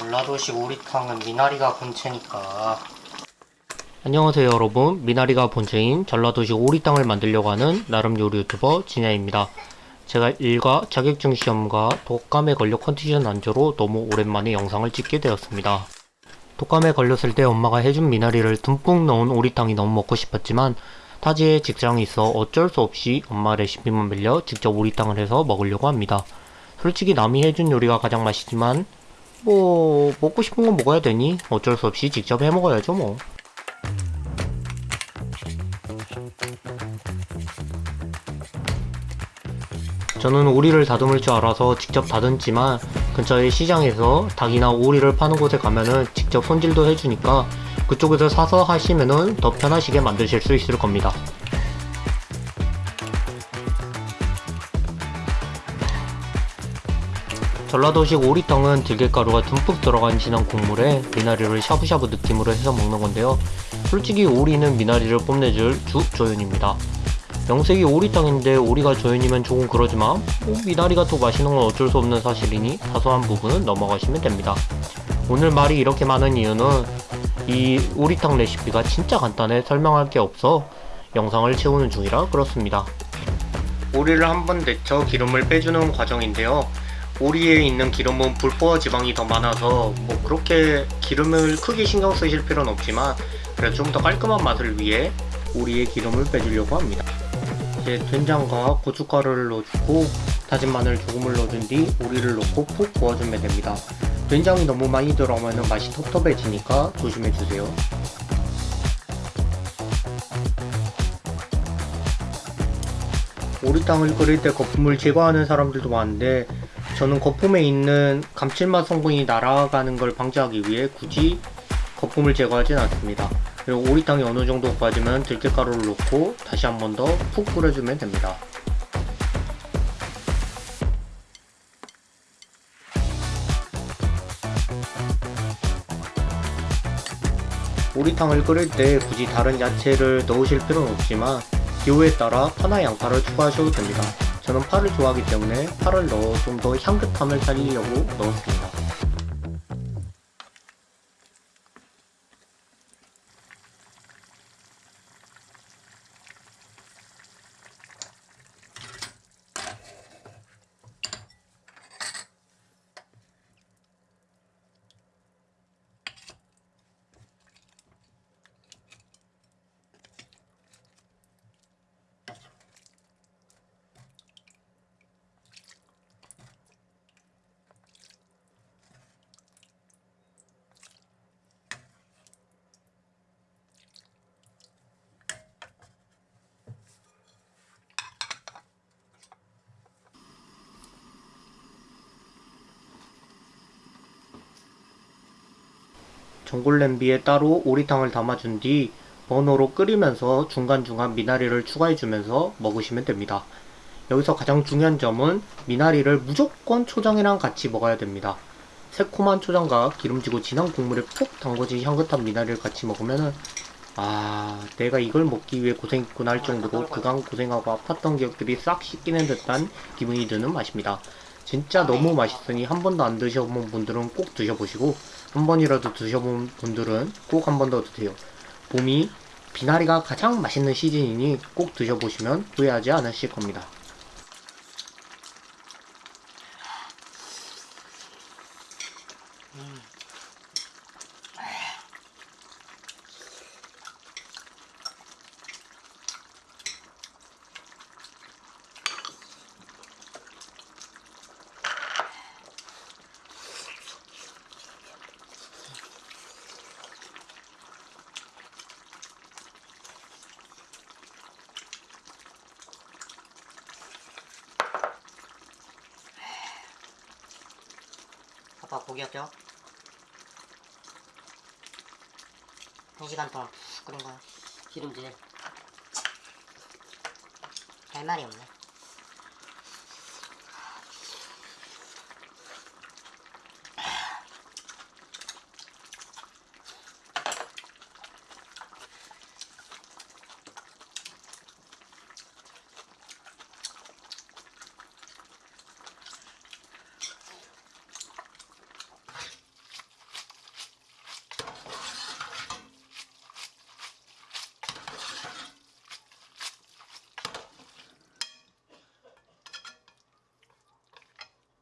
전라도식 오리탕은 미나리가 본체니까. 안녕하세요 여러분. 미나리가 본체인 전라도식 오리탕을 만들려고 하는 나름 요리 유튜버 진야입니다. 제가 일과 자격증 시험과 독감에 걸려 컨디션 난조로 너무 오랜만에 영상을 찍게 되었습니다. 독감에 걸렸을 때 엄마가 해준 미나리를 듬뿍 넣은 오리탕이 너무 먹고 싶었지만 타지에 직장이 있어 어쩔 수 없이 엄마 레시피만 빌려 직접 오리탕을 해서 먹으려고 합니다. 솔직히 남이 해준 요리가 가장 맛있지만 뭐 먹고 싶은 건 먹어야 되니 어쩔 수 없이 직접 해 먹어야죠 뭐. 저는 오리를 다듬을 줄 알아서 직접 다듬지만 근처의 시장에서 닭이나 오리를 파는 곳에 가면은 직접 손질도 해주니까 그쪽에서 사서 하시면은 더 편하시게 만드실 수 있을 겁니다. 전라도식 오리탕은 들깨가루가 듬뿍 들어간 진한 국물에 미나리를 샤브샤브 느낌으로 해서 먹는 건데요. 솔직히 오리는 미나리를 뽐내줄 주 조연입니다. 명색이 오리탕인데 오리가 조연이면 조금 그러지만 뭐 미나리가 더 맛있는 건 어쩔 수 없는 사실이니 사소한 부분은 넘어가시면 됩니다. 오늘 말이 이렇게 많은 이유는 이 오리탕 레시피가 진짜 간단해 설명할 게 없어 영상을 채우는 중이라 그렇습니다. 오리를 한번 데쳐 기름을 빼주는 과정인데요. 오리에 있는 기름은 불포화 지방이 더 많아서 뭐 그렇게 기름을 크게 신경 쓰실 필요는 없지만 그래도 좀 더 깔끔한 맛을 위해 오리의 기름을 빼주려고 합니다. 이제 된장과 고춧가루를 넣어주고 다진 마늘 조금을 넣어준 뒤 오리를 넣고 푹 구워주면 됩니다. 된장이 너무 많이 들어가면 맛이 텁텁해지니까 조심해주세요. 오리탕을 끓일 때 거품을 제거하는 사람들도 많은데 저는 거품에 있는 감칠맛 성분이 날아가는 걸 방지하기 위해 굳이 거품을 제거하진 않습니다. 그리고 오리탕이 어느 정도 구워지면 들깨가루를 넣고 다시 한 번 더 푹 끓여주면 됩니다. 오리탕을 끓일 때 굳이 다른 야채를 넣으실 필요는 없지만 기호에 따라 파나 양파를 추가하셔도 됩니다. 저는 파를 좋아하기 때문에 파를 넣어 좀 더 향긋함을 살리려고 넣었습니다. 전골 냄비에 따로 오리탕을 담아준 뒤 버너로 끓이면서 중간중간 미나리를 추가해주면서 먹으시면 됩니다. 여기서 가장 중요한 점은 미나리를 무조건 초장이랑 같이 먹어야 됩니다. 새콤한 초장과 기름지고 진한 국물에 푹 담궈진 향긋한 미나리를 같이 먹으면 아 내가 이걸 먹기 위해 고생했구나 할 정도로 그간 고생하고 아팠던 기억들이 싹 씻기는 듯한 기분이 드는 맛입니다. 진짜 너무 맛있으니 한 번도 안 드셔본 분들은 꼭 드셔보시고 한 번이라도 드셔본 분들은 꼭 한 번 더 드세요. 봄이 비나리가 가장 맛있는 시즌이니 꼭 드셔보시면 후회하지 않으실 겁니다. 아빠 고기였죠? 2시간 동안 푹 끓인 거야. 기름질. 할 말이 없네